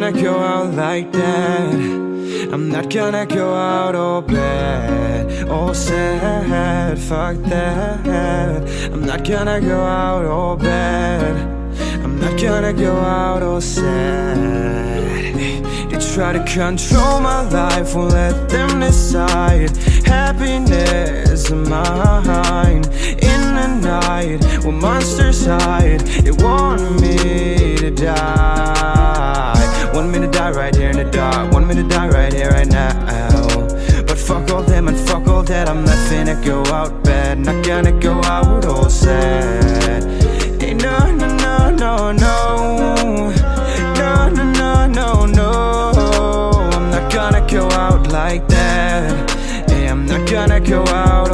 like that. I'm not gonna go out all bad All sad, fuck that. I'm not gonna go out all bad. I'm not gonna go out all sad. They try to control my life, won't let them decide. Happiness is mine In the night, when monsters hide They want me to die die right here in the dark. Want me to die right here, right now. But fuck all them and fuck all that. I'm not finna go out bad. Not gonna go out all sad. Hey, no, no, no, no, no. No, no, no, no, no. I'm not gonna go out like that. Hey, I'm not gonna go out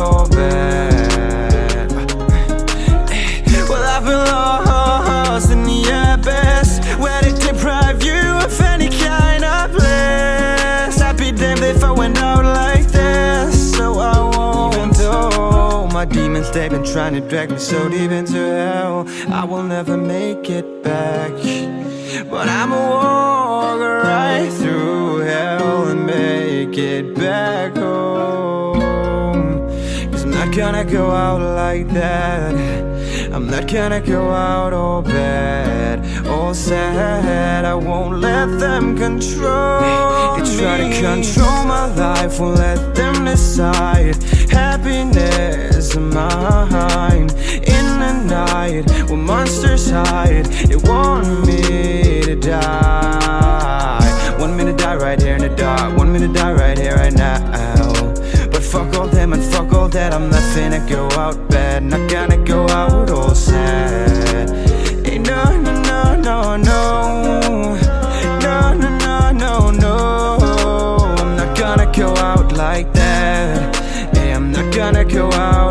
demons, they've been trying to drag me so deep into hell. I will never make it back But I'ma walk right through hell and make it back home. Cause I'm not gonna go out like that. I'm not gonna go out all bad, all sad. I won't let them control They try to control my life, won't let them decide is In the night, when monsters hide They want me to die. Me to die right here in the dark me to die right here, right now. But fuck all them and fuck all that I'm not finna go out bad Not gonna go out all sad. No, no, no, no, no. No, no, no, no, no. I'm not gonna go out like that. Hey, I'm not gonna go out